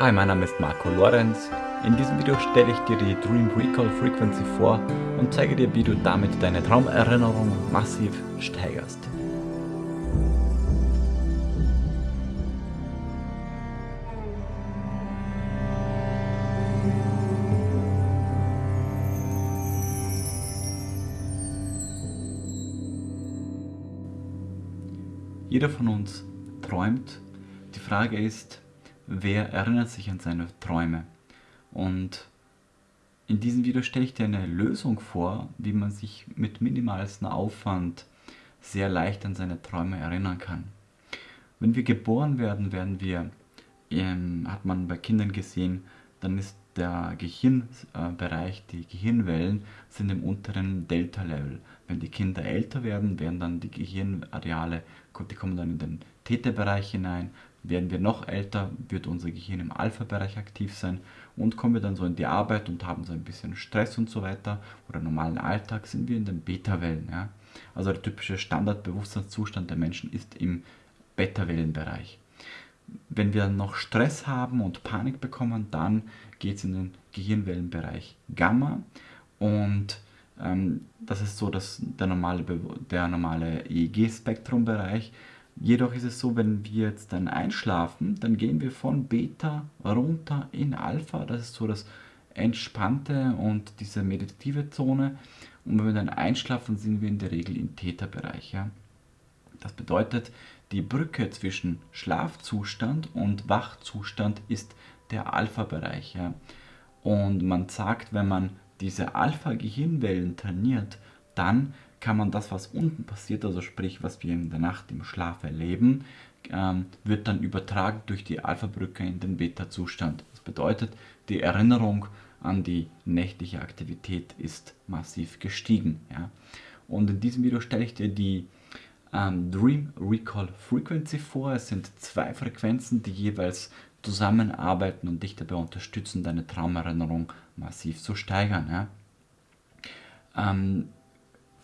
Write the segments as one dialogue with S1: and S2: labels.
S1: Hi, mein Name ist Marco Lorenz. In diesem Video stelle ich dir die Dream Recall Frequency vor und zeige dir, wie du damit deine Traumerinnerung massiv steigerst. Jeder von uns träumt. Die Frage ist, wer erinnert sich an seine Träume? Und in diesem Video stelle ich dir eine Lösung vor, wie man sich mit minimalstem Aufwand sehr leicht an seine Träume erinnern kann. Wenn wir geboren werden, werden wir, ähm, hat man bei Kindern gesehen, dann ist der Gehirnbereich, die Gehirnwellen sind im unteren Delta-Level. Wenn die Kinder älter werden, werden dann die Gehirnareale, die kommen dann in den Theta-Bereich hinein. Werden wir noch älter, wird unser Gehirn im Alpha-Bereich aktiv sein und kommen wir dann so in die Arbeit und haben so ein bisschen Stress und so weiter oder normalen Alltag, sind wir in den Beta-Wellen. Ja? Also der typische Standardbewusstseinszustand der Menschen ist im Beta-Wellenbereich. Wenn wir noch Stress haben und Panik bekommen, dann geht es in den Gehirnwellenbereich Gamma und ähm, das ist so dass der normale, der normale EEG-Spektrumbereich. Jedoch ist es so, wenn wir jetzt dann einschlafen, dann gehen wir von Beta runter in Alpha. Das ist so das entspannte und diese meditative Zone. Und wenn wir dann einschlafen, sind wir in der Regel im Theta-Bereich. Ja? Das bedeutet, die Brücke zwischen Schlafzustand und Wachzustand ist der Alpha-Bereich. Ja? Und man sagt, wenn man diese Alpha-Gehirnwellen trainiert, dann kann man das, was unten passiert, also sprich, was wir in der Nacht im Schlaf erleben, ähm, wird dann übertragen durch die Alpha-Brücke in den Beta-Zustand. Das bedeutet, die Erinnerung an die nächtliche Aktivität ist massiv gestiegen. Ja? Und in diesem Video stelle ich dir die ähm, Dream Recall Frequency vor. Es sind zwei Frequenzen, die jeweils zusammenarbeiten und dich dabei unterstützen, deine Traumerinnerung massiv zu steigern. Ja? Ähm,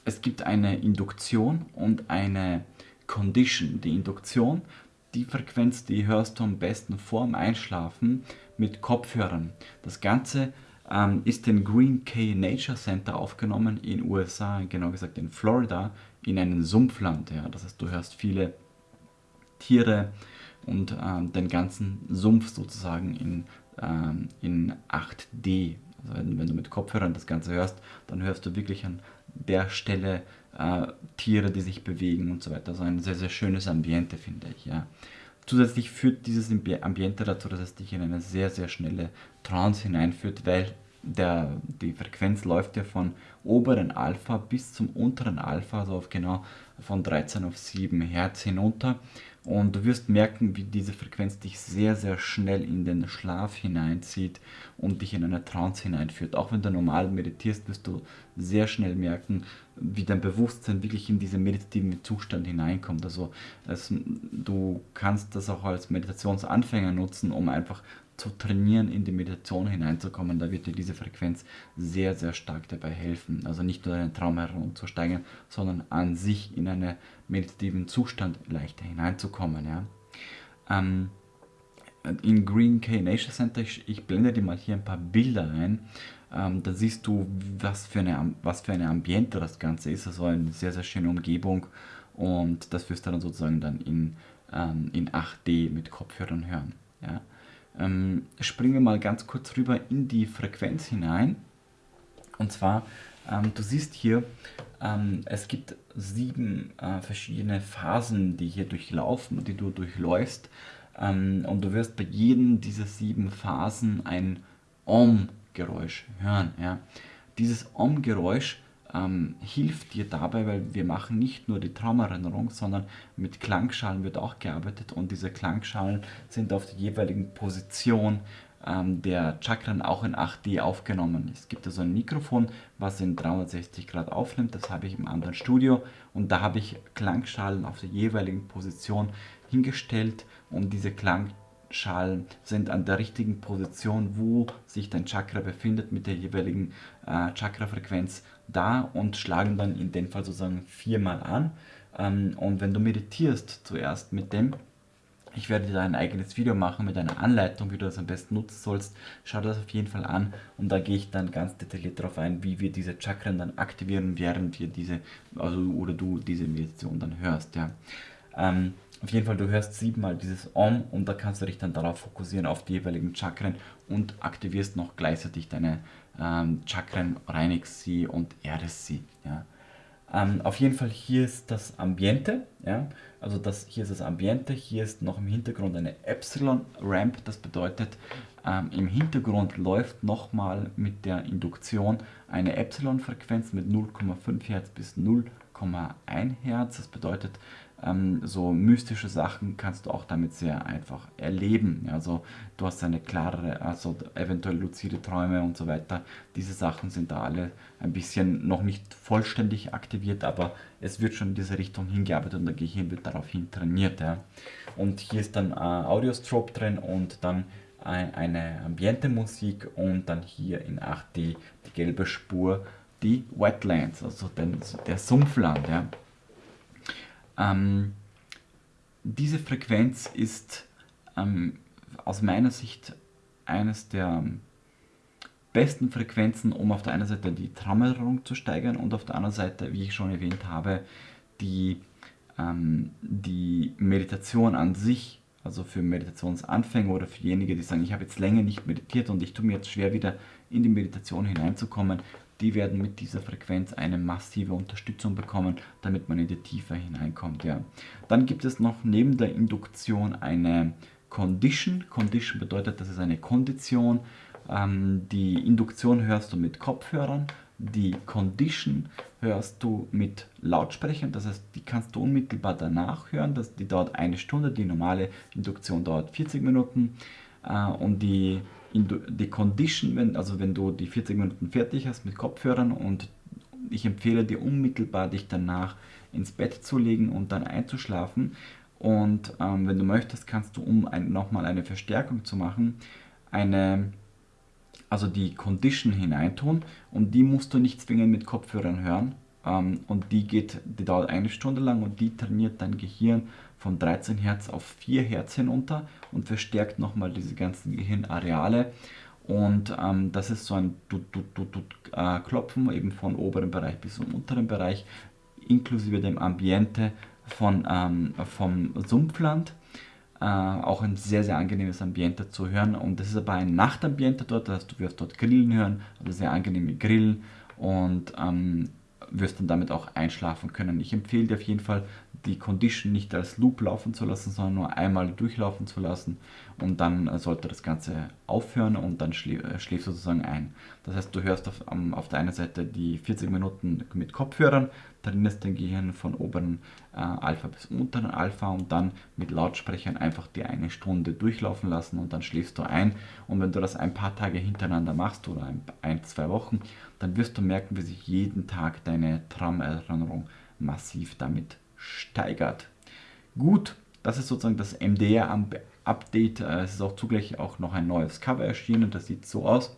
S1: es gibt eine Induktion und eine Condition. Die Induktion, die Frequenz, die hörst du am besten vorm Einschlafen mit Kopfhörern. Das Ganze ähm, ist im Green Cay Nature Center aufgenommen in USA, genau gesagt in Florida, in einem Sumpfland. Ja. Das heißt, du hörst viele Tiere und ähm, den ganzen Sumpf sozusagen in, ähm, in 8D. Also wenn, wenn, du mit Kopfhörern das Ganze hörst, dann hörst du wirklich an der Stelle äh, Tiere, die sich bewegen und so weiter. Also ein sehr, sehr schönes Ambiente, finde ich. Ja. Zusätzlich führt dieses Ambiente dazu, dass es dich in eine sehr, sehr schnelle Trance hineinführt, weil der, die Frequenz läuft ja von oberen Alpha bis zum unteren Alpha, also auf genau von 13 auf 7 Hertz hinunter. Und du wirst merken, wie diese Frequenz dich sehr, sehr schnell in den Schlaf hineinzieht und dich in eine Trance hineinführt. Auch wenn du normal meditierst, wirst du sehr schnell merken, wie dein Bewusstsein wirklich in diesen meditativen Zustand hineinkommt. Also es, du kannst das auch als Meditationsanfänger nutzen, um einfach zu trainieren, in die Meditation hineinzukommen, da wird dir diese Frequenz sehr, sehr stark dabei helfen. Also nicht nur deinen Traum herumzusteigen, sondern an sich in einen meditativen Zustand leichter hineinzukommen. Ja. Ähm, in Green K Nature Center, ich, ich, blende dir mal hier ein paar Bilder ein, ähm, da siehst du, was für, eine, was für eine Ambiente das Ganze ist. Also eine sehr, sehr schöne Umgebung und das wirst du dann sozusagen dann in, ähm, in 8D mit Kopfhörern hören. Ja. Ähm, springen wir mal ganz kurz rüber in die Frequenz hinein. Und zwar, ähm, du siehst hier, ähm, es gibt sieben äh, verschiedene Phasen, die hier durchlaufen, die du durchläufst. Ähm, und du wirst bei jedem dieser sieben Phasen ein Om-Geräusch hören. Ja. Dieses Om-Geräusch ähm, hilft dir dabei, weil wir machen nicht nur die Traumerinnerung, sondern mit Klangschalen wird auch gearbeitet und diese Klangschalen sind auf der jeweiligen Position ähm, der Chakren auch in 8D aufgenommen. Es gibt also ein Mikrofon, was in 360 Grad aufnimmt, das habe ich im anderen Studio und da habe ich Klangschalen auf der jeweiligen Position hingestellt und diese Klangschalen Schalen sind an der richtigen Position, wo sich dein Chakra befindet mit der jeweiligen äh, Chakra-Frequenz da und schlagen dann in dem Fall sozusagen viermal an. Ähm, und wenn du meditierst zuerst mit dem, Ich werde dir ein eigenes Video machen mit einer Anleitung, wie du das am besten nutzen sollst. Schau dir das auf jeden Fall an und da gehe ich dann ganz detailliert darauf ein, wie wir diese Chakren dann aktivieren, während wir diese, also oder du diese Meditation dann hörst. Ja. Ähm, auf jeden Fall, du hörst siebenmal dieses Om und da kannst du dich dann darauf fokussieren, auf die jeweiligen Chakren und aktivierst noch gleichzeitig deine ähm, Chakren, reinigst sie und erdest sie. Ja. Ähm, auf jeden Fall hier ist das Ambiente, ja, also das, hier ist das Ambiente, hier ist noch im Hintergrund eine Epsilon-Ramp, das bedeutet, ähm, im Hintergrund läuft nochmal mit der Induktion eine Epsilon-Frequenz mit 0,5 Hertz bis 0,1 Hertz, das bedeutet, ähm, so mystische Sachen kannst du auch damit sehr einfach erleben. Also du hast eine klarere, also eventuell luzide Träume und so weiter. Diese Sachen sind da alle ein bisschen noch nicht vollständig aktiviert, aber es wird schon in diese Richtung hingearbeitet und der Gehirn wird daraufhin trainiert. Ja. Und hier ist dann äh, Audiostrobe drin und dann eine Ambiente-Musik und dann hier in 8D die gelbe Spur, die Wetlands, also den, der Sumpfland. Ja. Ähm, diese Frequenz ist ähm, aus meiner Sicht eines der besten Frequenzen, um auf der einen Seite die Traumerinnerung zu steigern und auf der anderen Seite, wie ich schon erwähnt habe, die, ähm, die Meditation an sich, also für Meditationsanfänger oder für diejenigen, die sagen, ich habe jetzt länger nicht meditiert und ich tue mir jetzt schwer wieder in die Meditation hineinzukommen, die werden mit dieser Frequenz eine massive Unterstützung bekommen, damit man in die Tiefe hineinkommt. Ja. Dann gibt es noch neben der Induktion eine Condition. Condition bedeutet, das ist eine Kondition. Ähm, die Induktion hörst du mit Kopfhörern, die Condition hörst du mit Lautsprechern, das heißt, die kannst du unmittelbar danach hören, das, die dauert eine Stunde, die normale Induktion dauert 40 Minuten äh, und die die Condition, wenn, also wenn du die 40 Minuten fertig hast mit Kopfhörern und ich empfehle dir unmittelbar dich danach ins Bett zu legen und dann einzuschlafen. Und ähm, wenn du möchtest, kannst du, um ein, nochmal eine Verstärkung zu machen, eine, also die Condition hineintun und die musst du nicht zwingend mit Kopfhörern hören. Ähm, und die geht, die dauert eine Stunde lang und die trainiert dein Gehirn von 13 Hertz auf 4 Hertz hinunter und verstärkt nochmal diese ganzen Gehirnareale. Und ähm, das ist so ein Tut, Tut, Tut, Tut, äh, Klopfen eben von oberen Bereich bis zum unteren Bereich, inklusive dem Ambiente von, ähm, vom Sumpfland. Äh, auch ein sehr, sehr angenehmes Ambiente zu hören. Und das ist aber ein Nachtambiente dort, das heißt, du wirst dort Grillen hören, also sehr angenehme Grillen. Und ähm, wirst dann damit auch einschlafen können. Ich empfehle dir auf jeden Fall, die Condition nicht als Loop laufen zu lassen, sondern nur einmal durchlaufen zu lassen und dann äh, sollte das Ganze aufhören und dann schläfst äh, du sozusagen ein. Das heißt, du hörst auf, auf der einen Seite die 40 Minuten mit Kopfhörern, trainierst dein Gehirn von oberen äh, Alpha bis unteren Alpha und dann mit Lautsprechern einfach die eine Stunde durchlaufen lassen und dann schläfst du ein. Und wenn du das ein paar Tage hintereinander machst oder ein, ein zwei Wochen, dann wirst du merken, wie sich jeden Tag deine Traumerinnerung massiv damit steigert. Gut, das ist sozusagen das MDR-Update. Äh, es ist auch zugleich auch noch ein neues Cover erschienen, das sieht so aus.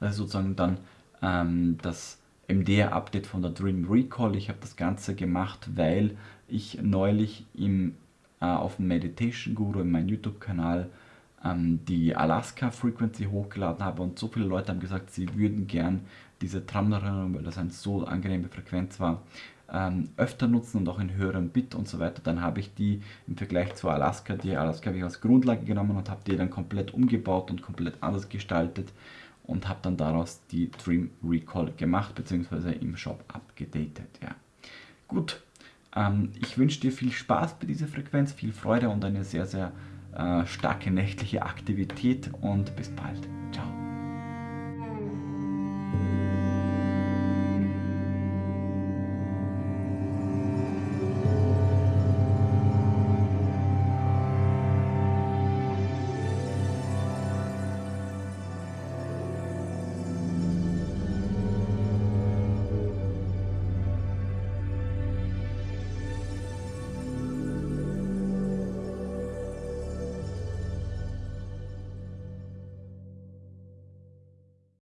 S1: Das ist sozusagen dann ähm, das MDR-Update von der Dream Recall. Ich habe das Ganze gemacht, weil ich neulich im, äh, auf dem Meditation Guru in meinem YouTube-Kanal ähm, die Alaska Frequency hochgeladen habe und so viele Leute haben gesagt, sie würden gern diese Traumerinnerung, weil das eine so angenehme Frequenz war, ähm, öfter nutzen und auch in höherem Bit und so weiter, dann habe ich die im Vergleich zu Alaska, die Alaska habe ich als Grundlage genommen und habe die dann komplett umgebaut und komplett anders gestaltet und habe dann daraus die Dream Recall gemacht, beziehungsweise im Shop abgedatet. Ja. Gut, ähm, ich wünsche dir viel Spaß bei dieser Frequenz, viel Freude und eine sehr, sehr äh, starke nächtliche Aktivität und bis bald. Ciao.